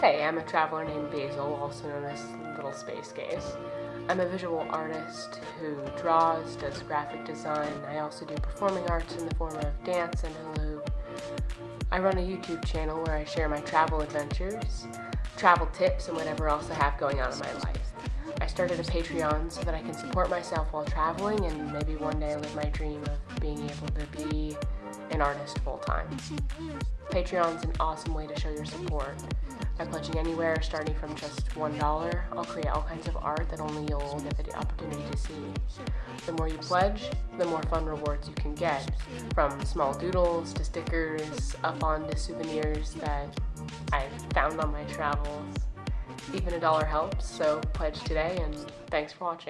Hey, I'm a traveler named Basil, also known as Little Space Gaze. I'm a visual artist who draws, does graphic design. I also do performing arts in the form of dance and hula I run a YouTube channel where I share my travel adventures, travel tips, and whatever else I have going on in my life. I started a Patreon so that I can support myself while traveling and maybe one day live my dream of being able to be an artist full time. Patreon's an awesome way to show your support. By pledging anywhere starting from just $1, I'll create all kinds of art that only you'll get the opportunity to see. The more you pledge, the more fun rewards you can get, from small doodles to stickers, up on to souvenirs that I've found on my travels. Even a dollar helps, so pledge today and thanks for watching.